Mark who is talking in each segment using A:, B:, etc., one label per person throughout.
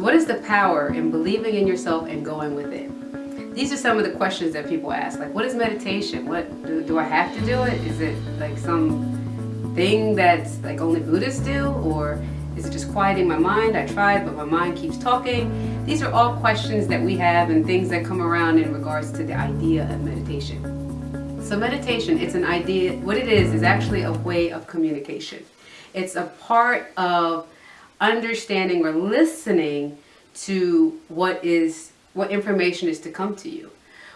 A: So what is the power in believing in yourself and going with it? These are some of the questions that people ask. Like, what is meditation? What do, do I have to do it? Is it like some thing that's like only Buddhists do? Or is it just quieting my mind? I tried, but my mind keeps talking. These are all questions that we have and things that come around in regards to the idea of meditation. So meditation, it's an idea, what it is, is actually a way of communication. It's a part of understanding or listening to what is what information is to come to you.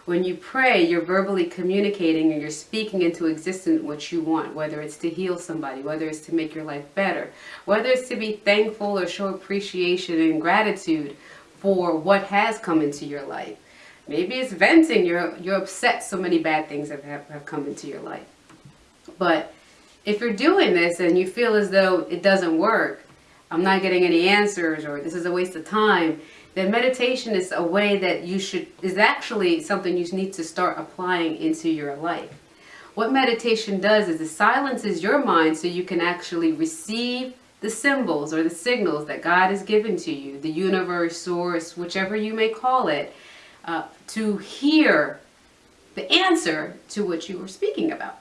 A: When you pray, you're verbally communicating and you're speaking into existence what you want, whether it's to heal somebody, whether it's to make your life better, whether it's to be thankful or show appreciation and gratitude for what has come into your life. Maybe it's venting, you're, you're upset so many bad things have, have, have come into your life. But if you're doing this and you feel as though it doesn't work, I'm not getting any answers or this is a waste of time, then meditation is a way that you should, is actually something you need to start applying into your life. What meditation does is it silences your mind so you can actually receive the symbols or the signals that God has given to you, the universe, source, whichever you may call it, uh, to hear the answer to what you were speaking about.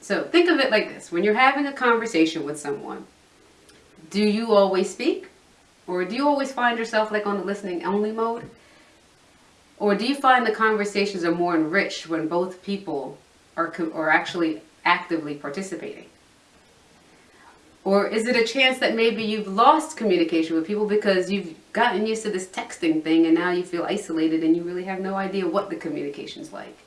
A: So think of it like this. When you're having a conversation with someone, do you always speak? Or do you always find yourself like on the listening only mode? Or do you find the conversations are more enriched when both people are, are actually actively participating? Or is it a chance that maybe you've lost communication with people because you've gotten used to this texting thing and now you feel isolated and you really have no idea what the communication's like?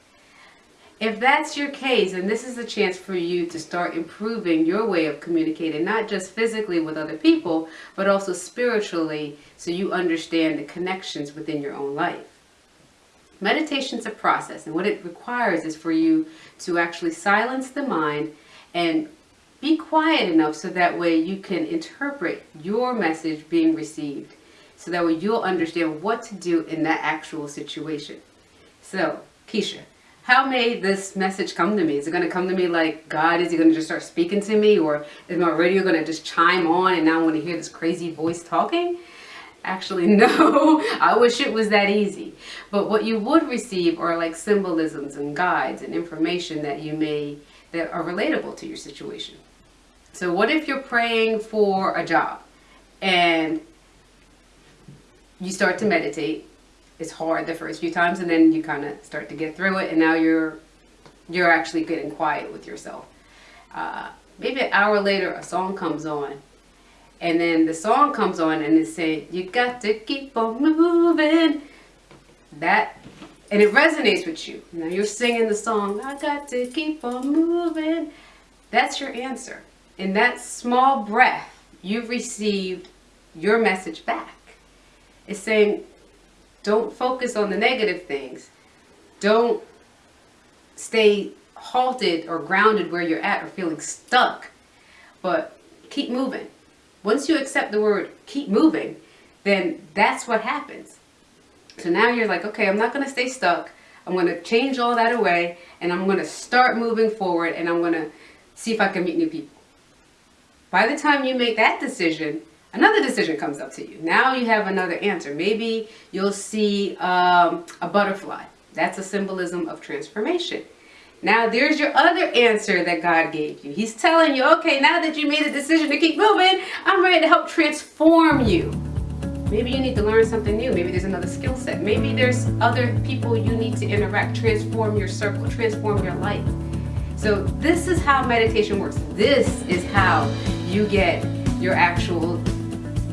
A: If that's your case, and this is a chance for you to start improving your way of communicating, not just physically with other people, but also spiritually, so you understand the connections within your own life. Meditation is a process, and what it requires is for you to actually silence the mind and be quiet enough so that way you can interpret your message being received. So that way you'll understand what to do in that actual situation. So, Keisha, how may this message come to me? Is it going to come to me like God? Is he going to just start speaking to me? Or is my radio going to just chime on and now I want to hear this crazy voice talking? Actually, no. I wish it was that easy. But what you would receive are like symbolisms and guides and information that you may, that are relatable to your situation. So what if you're praying for a job and you start to meditate it's hard the first few times and then you kind of start to get through it and now you're you're actually getting quiet with yourself. Uh, maybe an hour later a song comes on and then the song comes on and it's saying you got to keep on moving. That and it resonates with you. Now you're singing the song I got to keep on moving. That's your answer. In that small breath you've received your message back. It's saying don't focus on the negative things. Don't stay halted or grounded where you're at or feeling stuck. But keep moving. Once you accept the word keep moving, then that's what happens. So now you're like, okay, I'm not going to stay stuck. I'm going to change all that away and I'm going to start moving forward and I'm going to see if I can meet new people. By the time you make that decision, another decision comes up to you. Now you have another answer. Maybe you'll see um, a butterfly. That's a symbolism of transformation. Now there's your other answer that God gave you. He's telling you, okay, now that you made a decision to keep moving, I'm ready to help transform you. Maybe you need to learn something new. Maybe there's another skill set. Maybe there's other people you need to interact, transform your circle, transform your life. So this is how meditation works. This is how you get your actual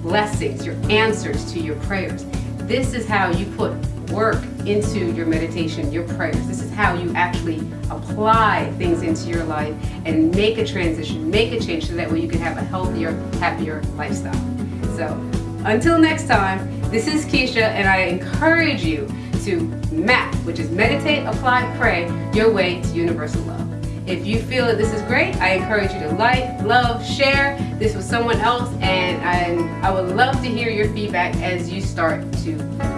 A: blessings, your answers to your prayers. This is how you put work into your meditation, your prayers. This is how you actually apply things into your life and make a transition, make a change so that way you can have a healthier, happier lifestyle. So until next time, this is Keisha and I encourage you to MAP, which is meditate, apply, pray, your way to universal love. If you feel that this is great, I encourage you to like, love, share this with someone else, and I, I would love to hear your feedback as you start to